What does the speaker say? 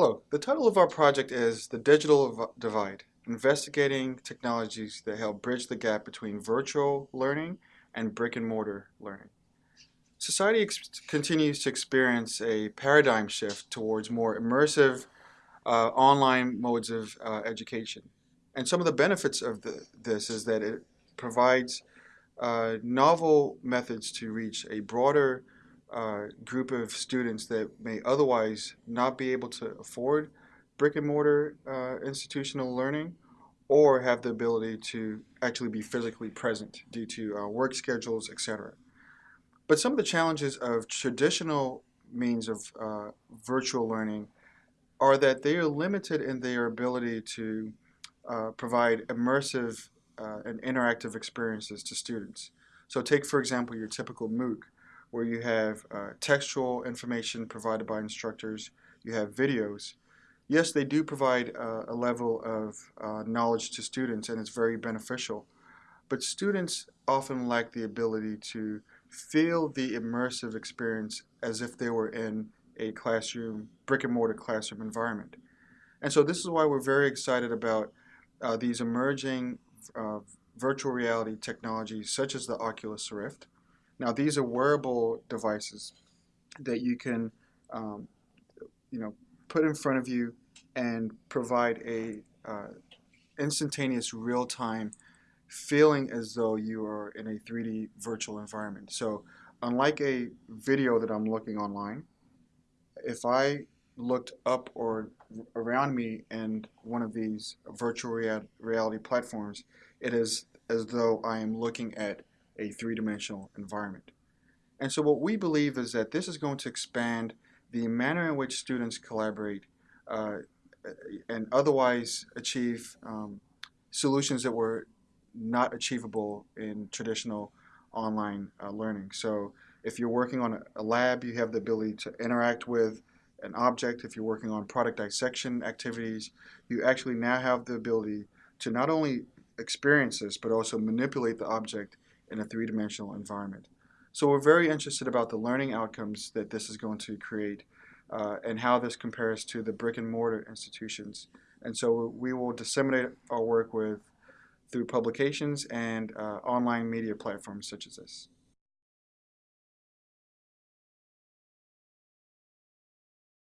Hello, the title of our project is The Digital Divide, investigating technologies that help bridge the gap between virtual learning and brick and mortar learning. Society continues to experience a paradigm shift towards more immersive uh, online modes of uh, education. And some of the benefits of the, this is that it provides uh, novel methods to reach a broader uh, group of students that may otherwise not be able to afford brick and mortar uh, institutional learning or have the ability to actually be physically present due to uh, work schedules, etc. But some of the challenges of traditional means of uh, virtual learning are that they are limited in their ability to uh, provide immersive and interactive experiences to students. So take, for example, your typical MOOC, where you have uh, textual information provided by instructors, you have videos. Yes, they do provide uh, a level of uh, knowledge to students and it's very beneficial, but students often lack the ability to feel the immersive experience as if they were in a classroom, brick and mortar classroom environment. And so this is why we're very excited about uh, these emerging uh, virtual reality technologies such as the Oculus Rift, now these are wearable devices that you can, um, you know, put in front of you and provide a uh, instantaneous real-time feeling as though you are in a 3D virtual environment. So unlike a video that I'm looking online, if I looked up or around me in one of these virtual rea reality platforms, it is as though I am looking at a three-dimensional environment. And so what we believe is that this is going to expand the manner in which students collaborate uh, and otherwise achieve um, solutions that were not achievable in traditional online uh, learning. So if you're working on a lab, you have the ability to interact with an object. If you're working on product dissection activities, you actually now have the ability to not only experience this, but also manipulate the object in a three-dimensional environment. So we're very interested about the learning outcomes that this is going to create uh, and how this compares to the brick and mortar institutions. And so we will disseminate our work with through publications and uh, online media platforms such as this.